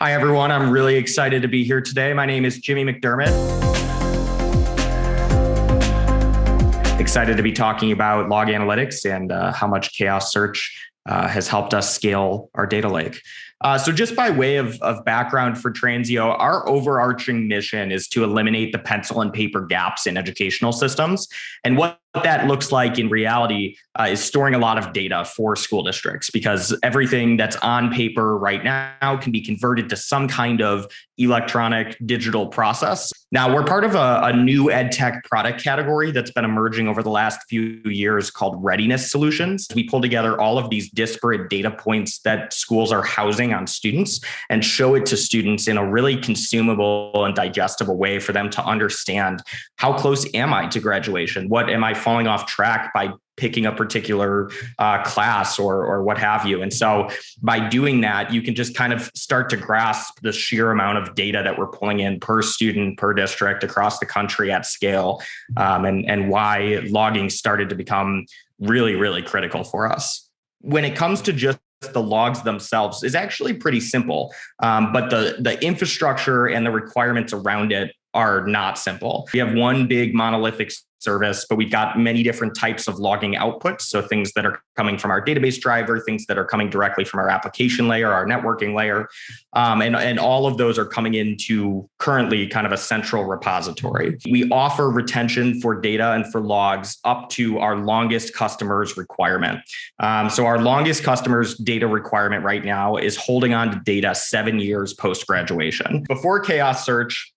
Hi, everyone. I'm really excited to be here today. My name is Jimmy McDermott. Excited to be talking about log analytics and uh, how much Chaos Search uh, has helped us scale our data lake. Uh, so, just by way of, of background for Transeo, our overarching mission is to eliminate the pencil and paper gaps in educational systems. And what that looks like in reality uh, is storing a lot of data for school districts because everything that's on paper right now can be converted to some kind of electronic digital process. Now, we're part of a, a new ed tech product category that's been emerging over the last few years called readiness solutions. We pull together all of these disparate data points that schools are housing on students and show it to students in a really consumable and digestible way for them to understand how close am I to graduation? What am I falling off track by picking a particular uh, class or or what have you. And so by doing that, you can just kind of start to grasp the sheer amount of data that we're pulling in per student per district across the country at scale, um, and and why logging started to become really really critical for us. When it comes to just the logs themselves is actually pretty simple, um, but the the infrastructure and the requirements around it are not simple. We have one big monolithic service, but we've got many different types of logging outputs. So things that are coming from our database driver, things that are coming directly from our application layer, our networking layer. Um, and, and all of those are coming into currently kind of a central repository. We offer retention for data and for logs up to our longest customers requirement. Um, so our longest customers data requirement right now is holding on to data seven years post graduation. Before Chaos Search,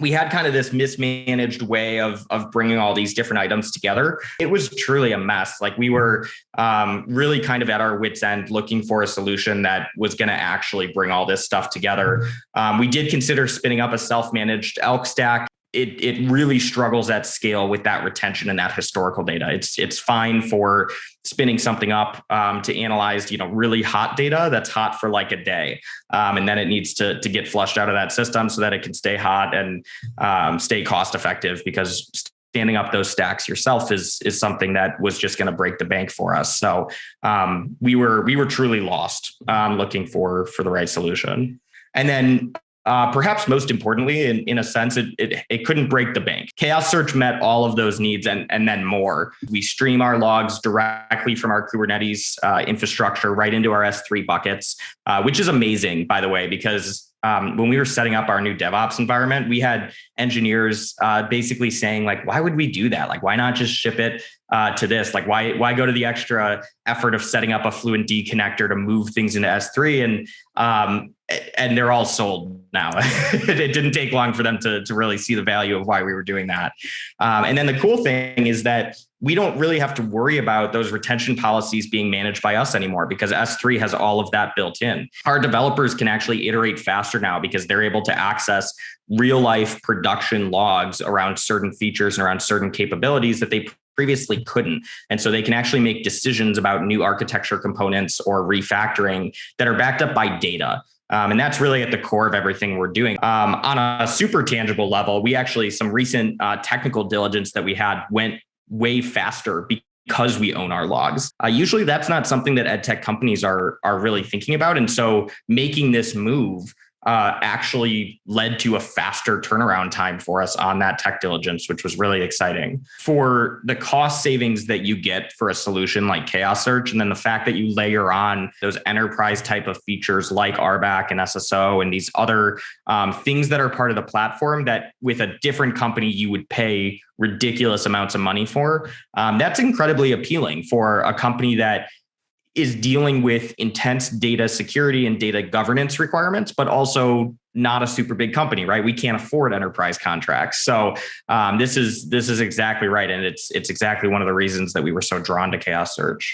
we had kind of this mismanaged way of of bringing all these different items together. It was truly a mess. Like we were um, really kind of at our wits end looking for a solution that was going to actually bring all this stuff together. Um, we did consider spinning up a self managed ELK stack it it really struggles at scale with that retention and that historical data. It's it's fine for spinning something up um, to analyze you know really hot data that's hot for like a day, um, and then it needs to to get flushed out of that system so that it can stay hot and um, stay cost effective because standing up those stacks yourself is is something that was just going to break the bank for us. So um, we were we were truly lost um, looking for for the right solution. And then uh, perhaps most importantly, in, in a sense, it, it, it couldn't break the bank. Chaos Search met all of those needs and, and then more. We stream our logs directly from our Kubernetes uh, infrastructure right into our S3 buckets, uh, which is amazing, by the way, because um, when we were setting up our new DevOps environment, we had engineers uh, basically saying like, why would we do that? Like, why not just ship it uh, to this? Like, why why go to the extra effort of setting up a FluentD connector to move things into S3? And um, and they're all sold now. it didn't take long for them to, to really see the value of why we were doing that. Um, and then the cool thing is that we don't really have to worry about those retention policies being managed by us anymore because S3 has all of that built in. Our developers can actually iterate faster now because they're able to access real life production logs around certain features and around certain capabilities that they previously couldn't. And so they can actually make decisions about new architecture components or refactoring that are backed up by data. Um, and that's really at the core of everything we're doing. Um, on a super tangible level, we actually, some recent uh, technical diligence that we had went way faster because we own our logs. Uh, usually that's not something that ed tech companies are, are really thinking about. And so making this move uh, actually led to a faster turnaround time for us on that tech diligence, which was really exciting. For the cost savings that you get for a solution like Chaos Search, and then the fact that you layer on those enterprise type of features like RBAC and SSO and these other um, things that are part of the platform that with a different company you would pay ridiculous amounts of money for, um, that's incredibly appealing for a company that is dealing with intense data security and data governance requirements, but also not a super big company, right? We can't afford enterprise contracts. So um, this is this is exactly right, and it's it's exactly one of the reasons that we were so drawn to Chaos Search.